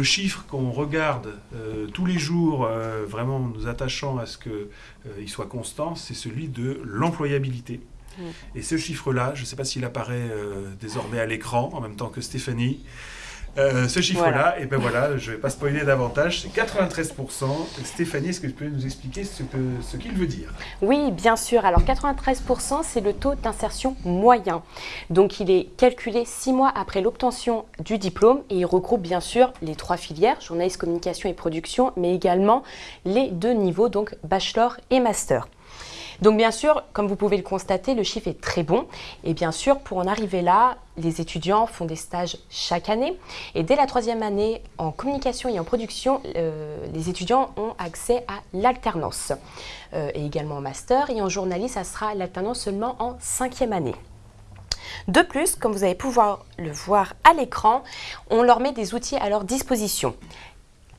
le chiffre qu'on regarde tous les jours, vraiment nous attachant à ce qu'il soit constant, c'est celui de l'employabilité. Et ce chiffre-là, je ne sais pas s'il apparaît désormais à l'écran en même temps que Stéphanie, euh, ce chiffre-là, et ben voilà, je ne vais pas spoiler davantage, c'est 93%. Stéphanie, est-ce que tu peux nous expliquer ce qu'il ce qu'il veut dire? Oui, bien sûr. Alors 93%, c'est le taux d'insertion moyen. Donc il est calculé six mois après l'obtention du diplôme et il regroupe bien sûr les trois filières, journaliste, communication et production, mais également les deux niveaux, donc bachelor et master. Donc bien sûr, comme vous pouvez le constater, le chiffre est très bon. Et bien sûr, pour en arriver là, les étudiants font des stages chaque année. Et dès la troisième année, en communication et en production, euh, les étudiants ont accès à l'alternance. Euh, et également en master. Et en journalisme, ça sera l'alternance seulement en cinquième année. De plus, comme vous allez pouvoir le voir à l'écran, on leur met des outils à leur disposition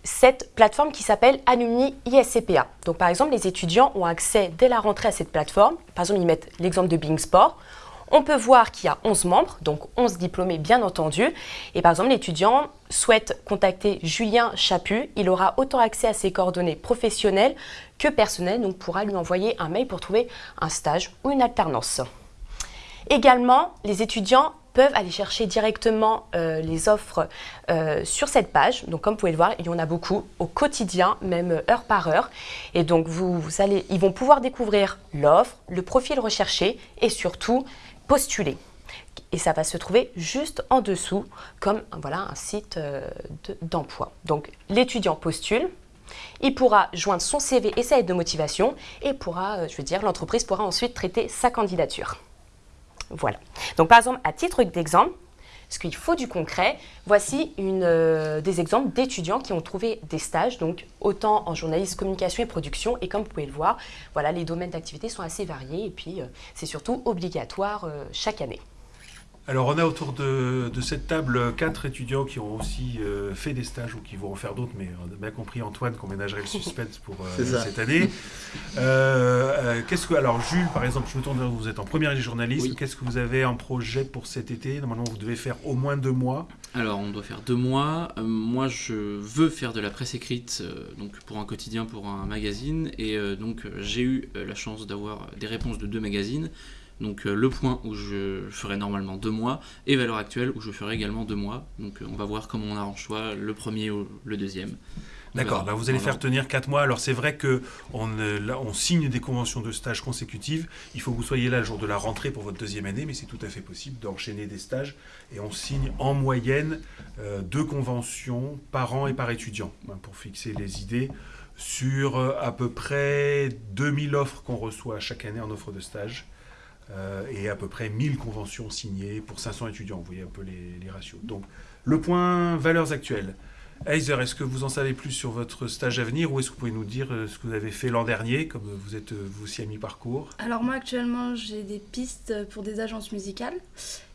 cette plateforme qui s'appelle Alumni ISCPA. Donc par exemple, les étudiants ont accès dès la rentrée à cette plateforme. Par exemple, ils mettent l'exemple de Bing Sport. On peut voir qu'il y a 11 membres, donc 11 diplômés bien entendu. Et par exemple, l'étudiant souhaite contacter Julien Chaput. Il aura autant accès à ses coordonnées professionnelles que personnelles, donc pourra lui envoyer un mail pour trouver un stage ou une alternance. Également, les étudiants peuvent aller chercher directement euh, les offres euh, sur cette page. Donc comme vous pouvez le voir, il y en a beaucoup au quotidien, même heure par heure. Et donc vous, allez, ils vont pouvoir découvrir l'offre, le profil recherché et surtout postuler. Et ça va se trouver juste en dessous comme voilà, un site euh, d'emploi. donc l'étudiant postule, il pourra joindre son CV et sa lettre de motivation et pourra, je veux dire, l'entreprise pourra ensuite traiter sa candidature. Voilà. Donc par exemple, à titre d'exemple, ce qu'il faut du concret, voici euh, des exemples d'étudiants qui ont trouvé des stages, donc autant en journalisme, communication et production. Et comme vous pouvez le voir, voilà, les domaines d'activité sont assez variés et puis euh, c'est surtout obligatoire euh, chaque année. Alors on a autour de, cette table quatre étudiants qui ont aussi euh, fait des stages ou qui vont en faire d'autres, mais on a bien compris Antoine qu'on ménagerait le suspense pour euh, cette année. Euh, qu'est-ce que alors Jules par exemple, je me tourne vers vous, vous êtes en première année journaliste. Qu'est-ce que vous avez en projet pour cet été? Normalement vous devez faire au moins deux mois. Alors on doit faire deux mois. moi je veux faire de la presse écrite, donc pour un quotidien, pour un magazine, et donc j'ai eu la chance d'avoir des réponses de deux magazines. Donc euh, le point où je ferai normalement deux mois et valeur actuelle où je ferai également deux mois. Donc euh, on va voir comment on arrange soit le premier ou le deuxième. D'accord, bah, vous allez faire tenir quatre mois. Alors c'est vrai que on, on, signe des conventions de stage consécutives. Il faut que vous soyez là le jour de la rentrée pour votre deuxième année, mais c'est tout à fait possible d'enchaîner des stages. Et on signe en moyenne euh, deux conventions par an et par étudiant hein, pour fixer les idées sur à peu près 2000 offres qu'on reçoit chaque année en offre de stage. Euh, et à peu près 1000 conventions signées pour 500 étudiants. Vous voyez un peu les, ratios. Donc, le point valeurs actuelles. Heiser, est-ce que vous en savez plus sur votre stage à venir ou est-ce que vous pouvez nous dire euh, ce que vous avez fait l'an dernier, comme vous êtes euh, vous aussi à mi-parcours Alors moi actuellement j'ai des pistes pour des agences musicales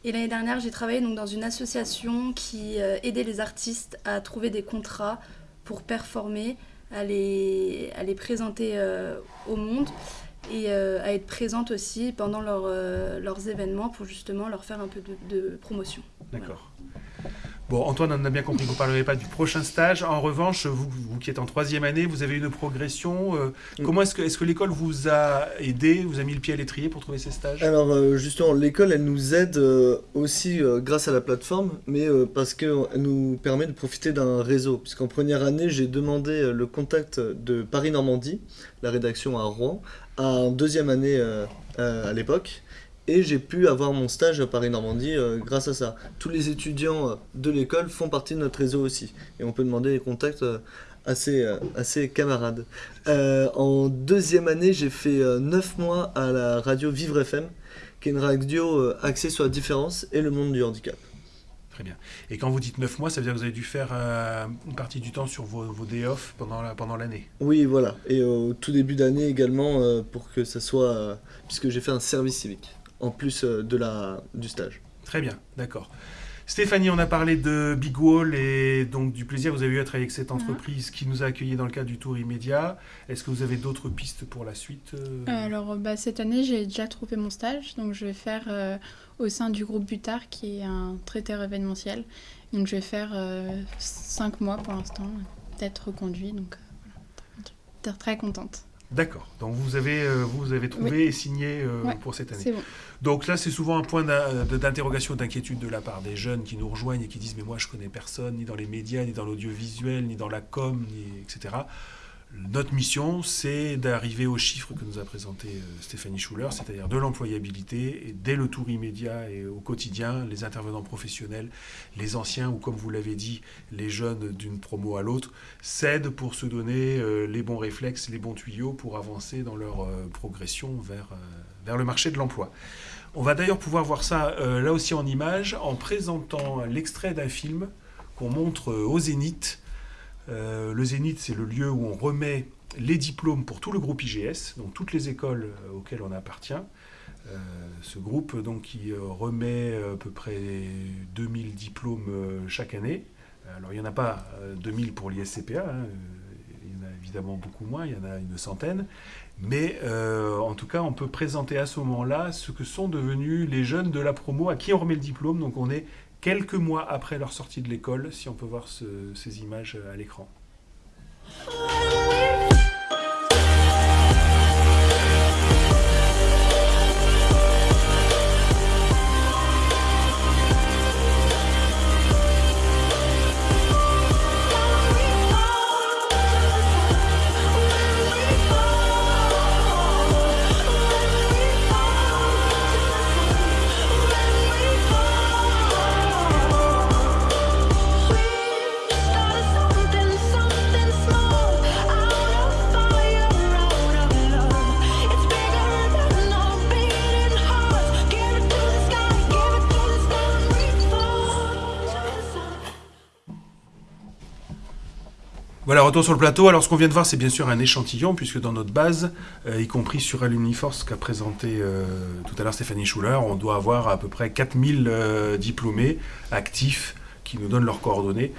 et l'année dernière j'ai travaillé donc dans une association qui aidait les artistes à trouver des contrats pour performer, à les, à les présenter au monde et euh, à être présente aussi pendant euh, leurs événements pour justement leur faire un peu de, promotion. D'accord. Bon, Antoine, on a bien compris que vous ne parlerez pas du prochain stage. En revanche, vous, vous qui êtes en troisième année, vous avez une progression. Euh, mm. Comment est-ce que, est que l'école vous a aidé, vous a mis le pied à l'étrier pour trouver ces stages? Alors, justement, l'école, elle nous aide aussi grâce à la plateforme, mais parce qu'elle nous permet de profiter d'un réseau. Puisqu'en première année, j'ai demandé le contact de Paris-Normandie, la rédaction à Rouen, en deuxième année euh, euh, à l'époque. Et j'ai pu avoir mon stage à Paris-Normandie euh, grâce à ça. Tous les étudiants de l'école font partie de notre réseau aussi. Et on peut demander des contacts assez, assez camarades. en deuxième année, j'ai fait 9 mois à la radio Vivre FM, qui est une radio axée sur la différence et le monde du handicap. Très bien. Et quand vous dites 9 mois, ça veut dire que vous avez dû faire euh, une partie du temps sur vos, vos day off pendant l'année pendant Oui, voilà. Et au tout début d'année également, euh, pour que ça soit... Euh, puisque j'ai fait un service civique, en plus de la, du stage. Très bien, d'accord. Stéphanie, on a parlé de Big Wall et donc du plaisir que vous avez eu à travailler avec cette entreprise qui nous a accueillis dans le cadre du tour immédiat. Est-ce que vous avez d'autres pistes pour la suite euh? Alors bah, cette année j'ai déjà trouvé mon stage, donc je vais faire euh, au sein du groupe Butard qui est un traiteur événementiel. Donc je vais faire 5 mois pour l'instant, peut-être reconduit, donc euh, voilà. très contente. D'accord. Donc vous avez, euh, vous avez trouvé et signé euh, Ouais, pour cette année. Bon. Donc là, c'est souvent un point d'interrogation, d'inquiétude de la part des jeunes qui nous rejoignent et qui disent mais moi je connais personne, ni dans les médias, ni dans l'audiovisuel, ni dans la com, ni etc. Notre mission, c'est d'arriver aux chiffres que nous a présenté euh, Stéphanie Schuller, c'est-à-dire de l'employabilité, dès le tour immédiat et au quotidien, les intervenants professionnels, les anciens, ou comme vous l'avez dit, les jeunes d'une promo à l'autre, s'aident pour se donner euh, les bons réflexes, les bons tuyaux pour avancer dans leur euh, progression vers, vers le marché de l'emploi. On va d'ailleurs pouvoir voir ça là aussi en image en présentant l'extrait d'un film qu'on montre au Zénith. Euh, le Zénith, c'est le lieu où on remet les diplômes pour tout le groupe IGS, donc toutes les écoles euh, auxquelles on appartient. Euh, ce groupe donc, qui remet à peu près 2000 diplômes chaque année. Alors il n'y en a pas euh, 2000 pour l'ISCPA, hein, il y en a évidemment beaucoup moins, il y en a une centaine. Mais en tout cas, on peut présenter à ce moment-là ce que sont devenus les jeunes de la promo à qui on remet le diplôme. Donc on est quelques mois après leur sortie de l'école, si on peut voir ce- ces images à l'écran. Voilà, retour sur le plateau. Alors, ce qu'on vient de voir, c'est bien sûr un échantillon, puisque dans notre base, euh, y compris sur Alumniforce, qu'a présenté euh, tout à l'heure Stéphanie Schuller, on doit avoir à peu près 4000 euh, diplômés actifs qui nous donnent leurs coordonnées.